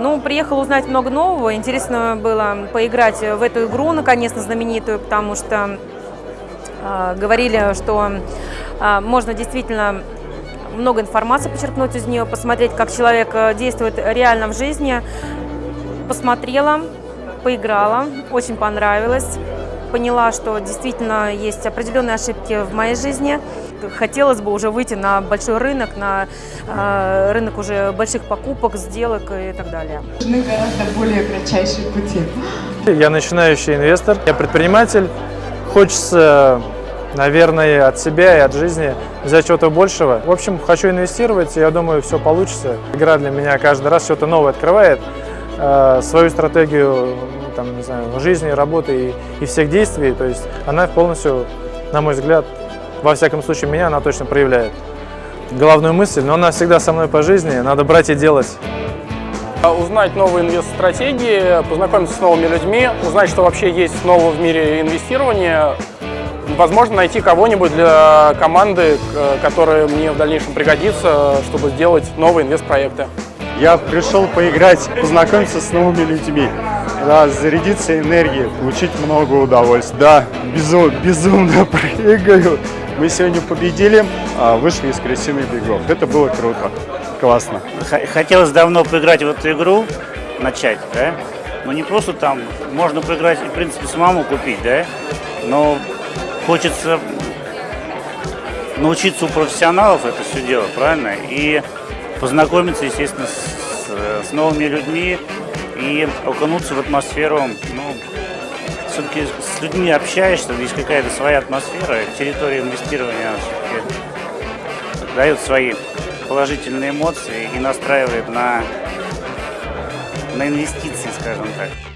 Ну, приехал узнать много нового. Интересно было поиграть в эту игру, наконец-то знаменитую, потому что э, говорили, что э, можно действительно много информации почерпнуть из нее, посмотреть, как человек э, действует реально в жизни. Посмотрела, поиграла, очень понравилось. Поняла, что действительно есть определенные ошибки в моей жизни. Хотелось бы уже выйти на большой рынок, на э, рынок уже больших покупок, сделок и так далее. Нужны гораздо более кратчайшие пути. Я начинающий инвестор, я предприниматель. Хочется, наверное, от себя и от жизни взять чего-то большего. В общем, хочу инвестировать, и я думаю, все получится. Игра для меня каждый раз что-то новое открывает. Э, свою стратегию там, не знаю, жизни, работы и, и всех действий. То есть она полностью, на мой взгляд, во всяком случае меня она точно проявляет. Главную мысль, но она всегда со мной по жизни, надо брать и делать. Узнать новые инвест-стратегии, познакомиться с новыми людьми, узнать, что вообще есть нового в мире инвестирования, возможно, найти кого-нибудь для команды, которая мне в дальнейшем пригодится, чтобы сделать новые инвест-проекты. Я пришел поиграть, познакомиться с новыми людьми, да, зарядиться энергией, получить много удовольствия. Да, безум, безумно прыгаю. Мы сегодня победили, а, вышли из крысиных бегов. Это было круто, классно. Хотелось давно поиграть в эту игру, начать, да? Но не просто там, можно поиграть и, в принципе, самому купить, да? Но хочется научиться у профессионалов это все делать, правильно? И познакомиться, естественно, с, с новыми людьми и окунуться в атмосферу. Ну, все-таки с людьми общаешься, есть какая-то своя атмосфера, территория инвестирования все-таки дает свои положительные эмоции и настраивает на, на инвестиции, скажем так.